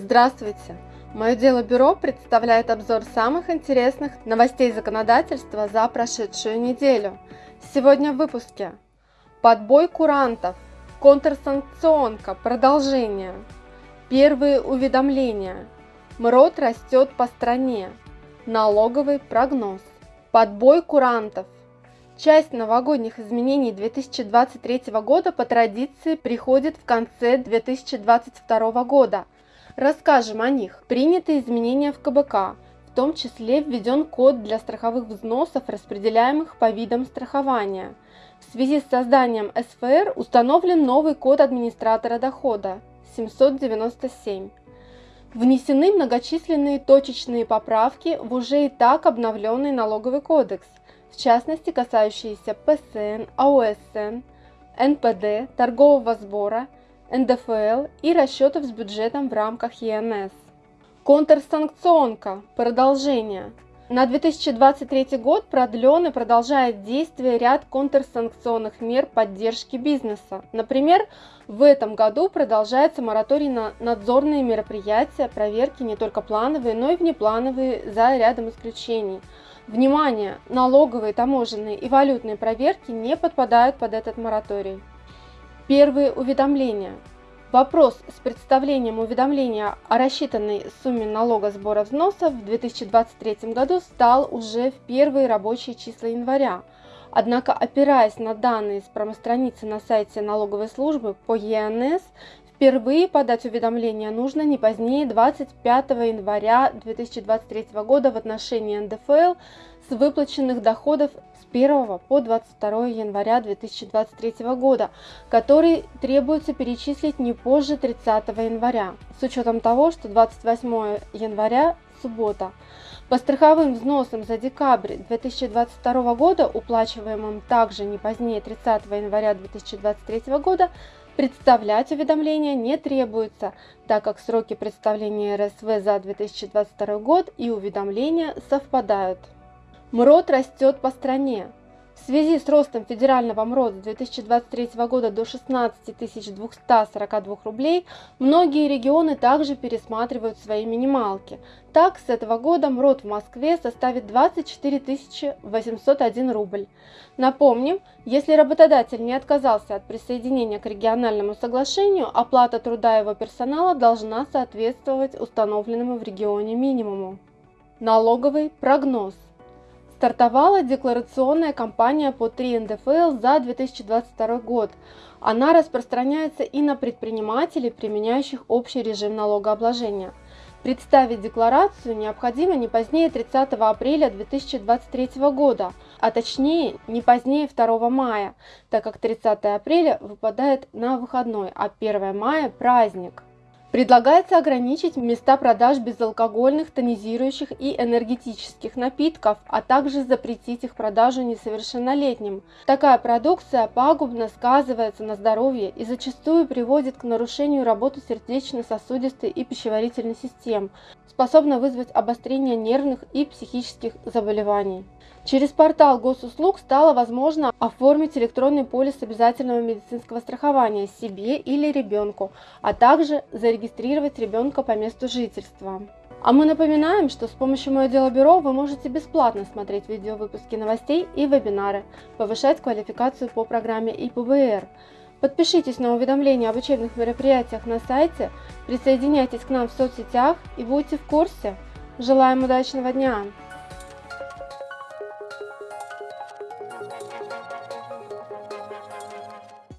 Здравствуйте! Мое дело бюро представляет обзор самых интересных новостей законодательства за прошедшую неделю. Сегодня в выпуске. Подбой курантов. Контрсанкционка. Продолжение. Первые уведомления. МРОД растет по стране. Налоговый прогноз. Подбой курантов. Часть новогодних изменений 2023 года по традиции приходит в конце 2022 года – Расскажем о них. Приняты изменения в КБК, в том числе введен код для страховых взносов, распределяемых по видам страхования. В связи с созданием СФР установлен новый код администратора дохода 797. Внесены многочисленные точечные поправки в уже и так обновленный налоговый кодекс, в частности касающиеся ПСН, АОСН, НПД, торгового сбора – НДФЛ и расчетов с бюджетом в рамках ЕНС. Контрсанкционка. Продолжение. На 2023 год продлен и продолжает действие ряд контрсанкционных мер поддержки бизнеса. Например, в этом году продолжается мораторий на надзорные мероприятия, проверки не только плановые, но и внеплановые за рядом исключений. Внимание! Налоговые, таможенные и валютные проверки не подпадают под этот мораторий. Первые уведомления. Вопрос с представлением уведомления о рассчитанной сумме налога сбора взносов в 2023 году стал уже в первые рабочие числа января. Однако, опираясь на данные с промостраницы на сайте налоговой службы по ЕНС, впервые подать уведомление нужно не позднее 25 января 2023 года в отношении НДФЛ с выплаченных доходов с 1 по 22 января 2023 года, который требуется перечислить не позже 30 января, с учетом того, что 28 января – суббота. По страховым взносам за декабрь 2022 года, уплачиваемым также не позднее 30 января 2023 года, представлять уведомления не требуется, так как сроки представления РСВ за 2022 год и уведомления совпадают. МРОД растет по стране. В связи с ростом федерального МРОД с 2023 года до 16 242 рублей, многие регионы также пересматривают свои минималки. Так, с этого года МРОД в Москве составит 24 801 рубль. Напомним, если работодатель не отказался от присоединения к региональному соглашению, оплата труда его персонала должна соответствовать установленному в регионе минимуму. Налоговый прогноз. Стартовала декларационная кампания по 3 НДФЛ за 2022 год. Она распространяется и на предпринимателей, применяющих общий режим налогообложения. Представить декларацию необходимо не позднее 30 апреля 2023 года, а точнее не позднее 2 мая, так как 30 апреля выпадает на выходной, а 1 мая – праздник. Предлагается ограничить места продаж безалкогольных, тонизирующих и энергетических напитков, а также запретить их продажу несовершеннолетним. Такая продукция пагубно сказывается на здоровье и зачастую приводит к нарушению работы сердечно-сосудистой и пищеварительной систем, способна вызвать обострение нервных и психических заболеваний. Через портал госуслуг стало возможно оформить электронный полис обязательного медицинского страхования себе или ребенку, а также зарегистрировать ребенка по месту жительства. А мы напоминаем, что с помощью Мое Дело Бюро вы можете бесплатно смотреть видеовыпуски новостей и вебинары, повышать квалификацию по программе ИПБР. Подпишитесь на уведомления об учебных мероприятиях на сайте, присоединяйтесь к нам в соцсетях и будьте в курсе. Желаем удачного дня!